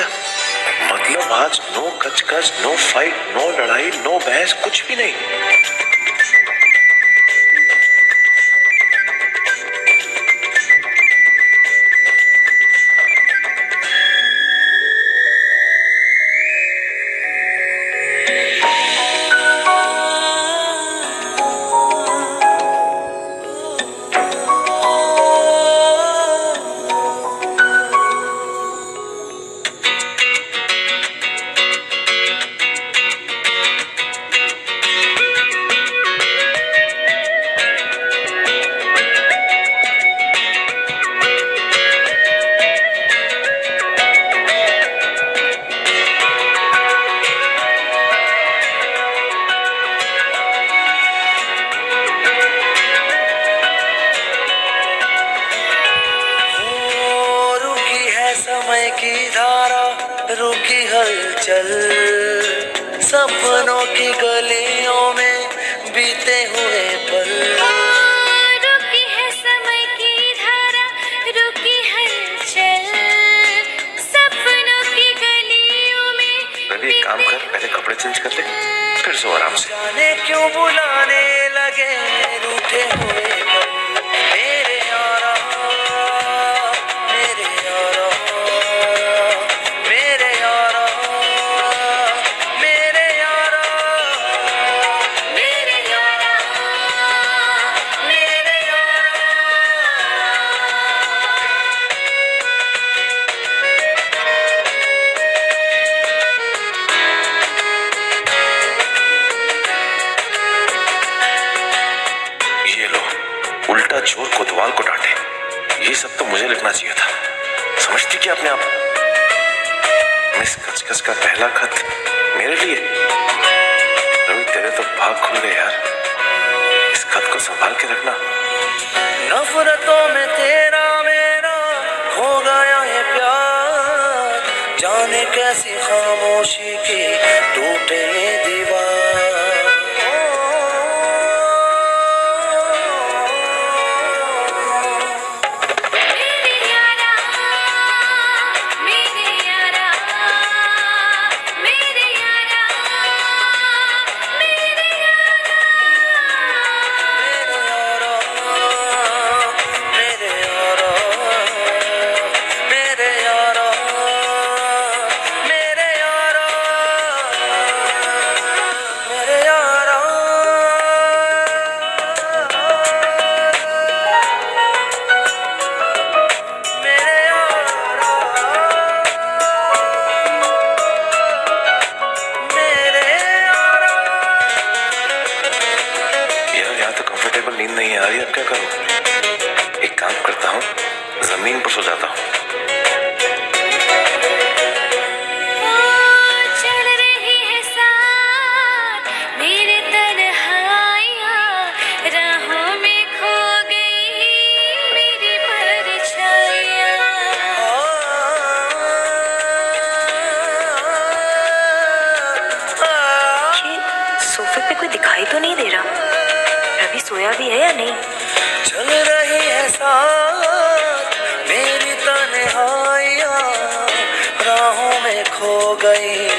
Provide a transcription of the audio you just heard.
क्या मतलब आज नो कचकच नो फाइट नो लड़ाई नो बहस कुछ भी नहीं। की धारा रुकी हलचल सपनों की गलियों में बीते हुए पल। रुकी है समय की धारा रुकी हलचल सपनों की गलियों में रवि एक काम कर पहले कपड़े चेंज कर ले फिर सो आराम से। जाने क्यों बुलाने लगे रूठे हुए पल। मेरे ये सब तो मुझे लिखना चाहिए था। समझती क्या अपने आप? मिस कचकच का पहला खत मेरे लिए? रवि, तेरे तो भाग खुल गए यार। इस खत को संभाल के रखना। नफरतों में तेरा मेरा हो गया है प्यार। जाने कैसी खामोशी की टूटे कंफर्टेबल नींद नहीं आ रही, अब क्या करूँ? एक काम करता हूँ, ज़मीन पर सो जाता हूँ। भी है या नहीं। चल रही है साथ मेरी तन्हाइयाँ राहों में खो गई।